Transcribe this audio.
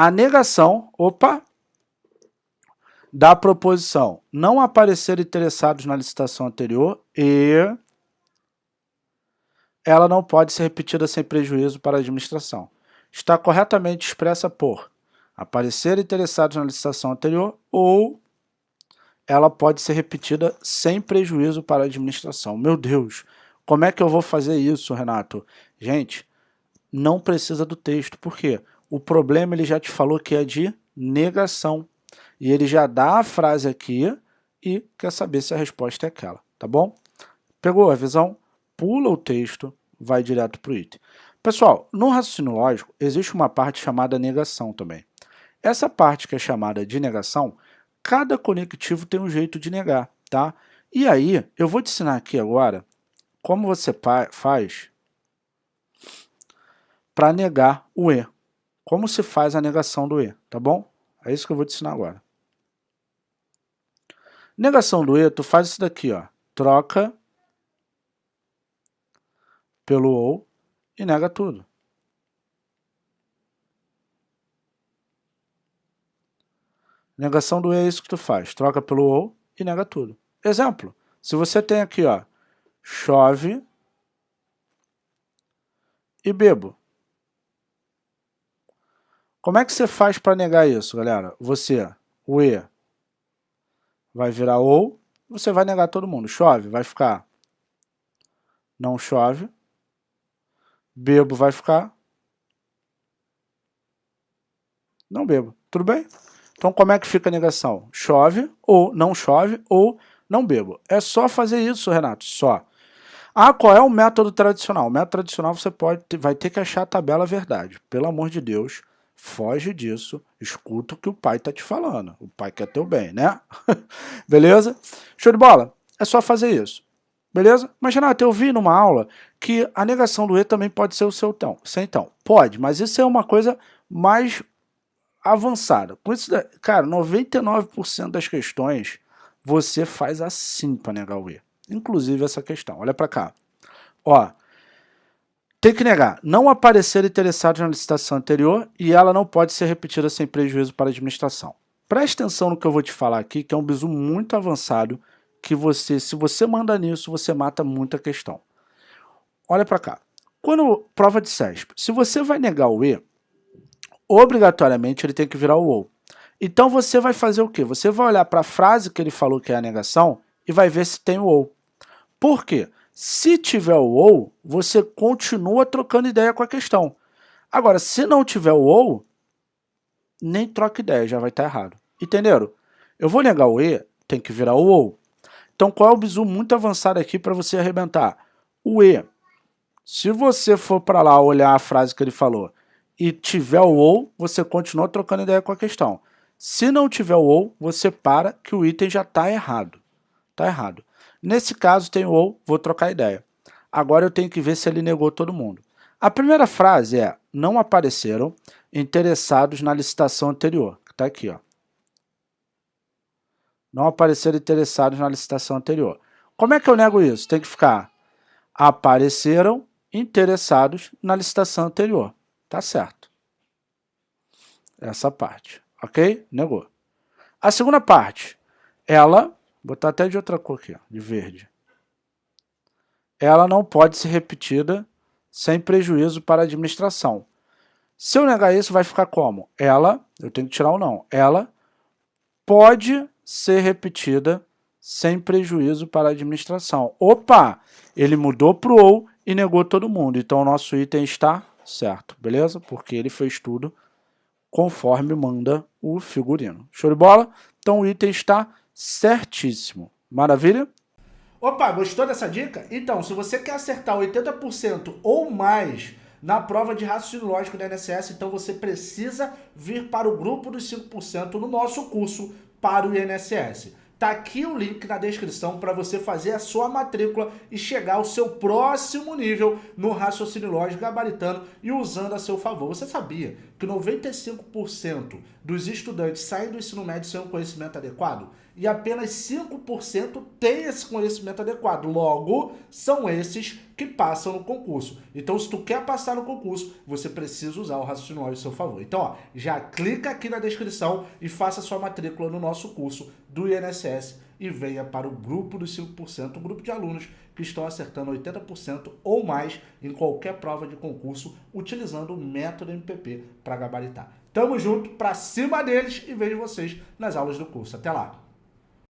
a negação, opa, da proposição não aparecer interessados na licitação anterior e ela não pode ser repetida sem prejuízo para a administração. Está corretamente expressa por aparecer interessados na licitação anterior ou ela pode ser repetida sem prejuízo para a administração. Meu Deus, como é que eu vou fazer isso, Renato? Gente, não precisa do texto. Por quê? O problema ele já te falou que é de negação. E ele já dá a frase aqui e quer saber se a resposta é aquela, tá bom? Pegou a visão? Pula o texto, vai direto para o item. Pessoal, no raciocínio lógico, existe uma parte chamada negação também. Essa parte que é chamada de negação, cada conectivo tem um jeito de negar, tá? E aí, eu vou te ensinar aqui agora como você faz para negar o E. Como se faz a negação do E, tá bom? É isso que eu vou te ensinar agora. Negação do E, tu faz isso daqui, ó. Troca pelo ou e nega tudo. Negação do E é isso que tu faz. Troca pelo ou e nega tudo. Exemplo. Se você tem aqui, ó, chove e bebo. Como é que você faz para negar isso, galera? Você, o E, vai virar ou, você vai negar todo mundo. Chove, vai ficar não chove. Bebo vai ficar não bebo. Tudo bem? Então, como é que fica a negação? Chove, ou não chove, ou não bebo. É só fazer isso, Renato, só. Ah, qual é o método tradicional? O método tradicional você pode, vai ter que achar a tabela verdade. Pelo amor de Deus, Foge disso, escuta o que o pai está te falando. O pai quer teu bem, né? Beleza? Show de bola? É só fazer isso. Beleza? Mas, Renato, eu vi numa aula que a negação do E também pode ser o seu então. Sem então. Pode, mas isso é uma coisa mais avançada. Com isso, cara, 99% das questões você faz assim para negar o E. Inclusive essa questão. Olha para cá. Ó, tem que negar, não aparecer interessados na licitação anterior e ela não pode ser repetida sem prejuízo para a administração. Preste atenção no que eu vou te falar aqui, que é um bizu muito avançado, que você, se você manda nisso, você mata muita questão. Olha para cá. Quando prova de CESP, se você vai negar o E, obrigatoriamente ele tem que virar o OU. Então você vai fazer o quê? Você vai olhar para a frase que ele falou que é a negação e vai ver se tem o OU. Por quê? Se tiver o ou, você continua trocando ideia com a questão. Agora, se não tiver o ou, nem troca ideia, já vai estar errado. Entenderam? Eu vou negar o e, tem que virar o ou. Então, qual é o bizu muito avançado aqui para você arrebentar? O e. Se você for para lá olhar a frase que ele falou e tiver o ou, você continua trocando ideia com a questão. Se não tiver o ou, você para que o item já está errado. Está errado. Nesse caso tem o ou, vou trocar ideia. Agora eu tenho que ver se ele negou todo mundo. A primeira frase é, não apareceram interessados na licitação anterior, que está aqui. Ó. Não apareceram interessados na licitação anterior. Como é que eu nego isso? Tem que ficar, apareceram interessados na licitação anterior. Tá certo. Essa parte, ok? Negou. A segunda parte, ela Vou botar até de outra cor aqui, ó, de verde. Ela não pode ser repetida sem prejuízo para a administração. Se eu negar isso, vai ficar como? Ela, eu tenho que tirar o não, ela pode ser repetida sem prejuízo para a administração. Opa, ele mudou para o ou e negou todo mundo. Então, o nosso item está certo, beleza? Porque ele fez tudo conforme manda o figurino. Show de bola? Então, o item está certíssimo. Maravilha? Opa, gostou dessa dica? Então, se você quer acertar 80% ou mais na prova de raciocínio lógico da INSS, então você precisa vir para o grupo dos 5% no nosso curso para o INSS. Tá aqui o link na descrição para você fazer a sua matrícula e chegar ao seu próximo nível no raciocínio lógico gabaritano e usando a seu favor. Você sabia que 95% dos estudantes saem do ensino médio sem um conhecimento adequado? E apenas 5% têm esse conhecimento adequado. Logo, são esses que passam no concurso. Então, se tu quer passar no concurso, você precisa usar o raciocínio ao seu favor. Então, ó, já clica aqui na descrição e faça sua matrícula no nosso curso do INSS e venha para o grupo dos 5%, um grupo de alunos que estão acertando 80% ou mais em qualquer prova de concurso utilizando o método MPP para gabaritar. Tamo junto, para cima deles e vejo vocês nas aulas do curso. Até lá!